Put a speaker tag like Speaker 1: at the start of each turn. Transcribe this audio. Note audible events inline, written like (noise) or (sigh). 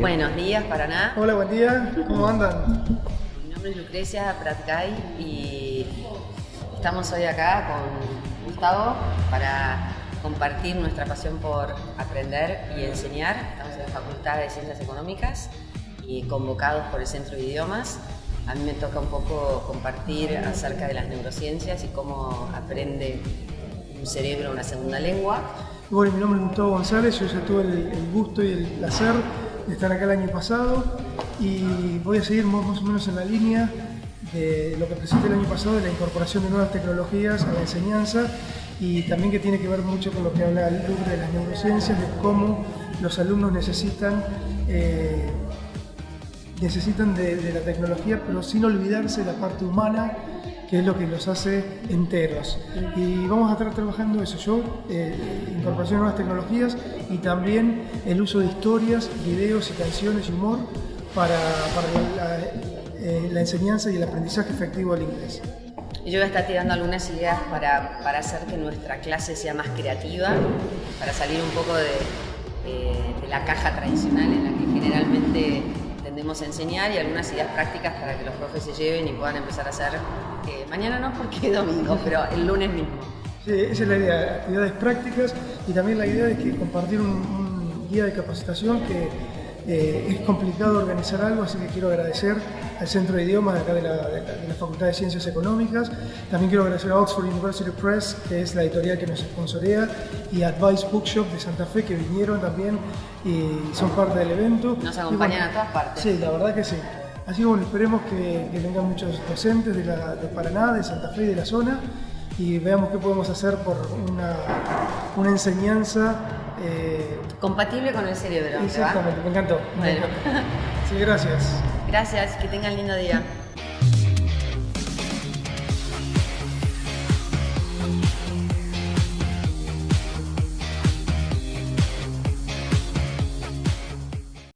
Speaker 1: Buenos días, Paraná.
Speaker 2: Hola, buen día. ¿Cómo andan?
Speaker 1: Mi nombre es Lucrecia Pratgay y estamos hoy acá con Gustavo para compartir nuestra pasión por aprender y enseñar. Estamos en la Facultad de Ciencias Económicas y convocados por el Centro de Idiomas. A mí me toca un poco compartir acerca de las neurociencias y cómo aprende un cerebro una segunda lengua.
Speaker 2: Bueno, mi nombre es Gustavo González, yo ya tuve el gusto y el placer de estar acá el año pasado y voy a seguir más o menos en la línea de lo que presenté el año pasado de la incorporación de nuevas tecnologías a la enseñanza y también que tiene que ver mucho con lo que habla Lucre de las neurociencias, de cómo los alumnos necesitan, eh, necesitan de la tecnología pero sin olvidarse de la parte humana que es lo que los hace enteros. Y vamos a estar trabajando eso, yo, eh, incorporación de nuevas tecnologías y también el uso de historias, videos y canciones y humor para, eh, la, enseñanza y el aprendizaje efectivo del inglés.
Speaker 1: Yo voy a tirando algunas ideas para, para, hacer que nuestra clase sea más creativa, para salir un poco de, de la caja tradicional en la que generalmente tendemos a enseñar y algunas ideas prácticas para que los profes se lleven y puedan empezar a hacer, eh, mañana no porque domingo, pero el lunes mismo.
Speaker 2: Sí, esa es la idea, actividades prácticas y también la idea de que compartir un, un guía de capacitación que eh, es complicado organizar algo, así que quiero agradecer al Centro de Idiomas de acá de la, Facultad de Ciencias Económicas. También quiero agradecer a Oxford University Press, que es la editorial que nos sponsorea, y Advice Bookshop de Santa Fe, que vinieron también y son parte del evento.
Speaker 1: Nos acompañan a todas partes.
Speaker 2: Sí, la verdad que sí. Así que bueno, esperemos que, vengan muchos docentes de, de Paraná, de Santa Fe y de la zona y veamos qué podemos hacer por una, una enseñanza
Speaker 1: eh, compatible con el cerebro.
Speaker 2: Exactamente, me encantó. Bueno. (laughs) Sí, gracias.
Speaker 1: Gracias, que tengan lindo día.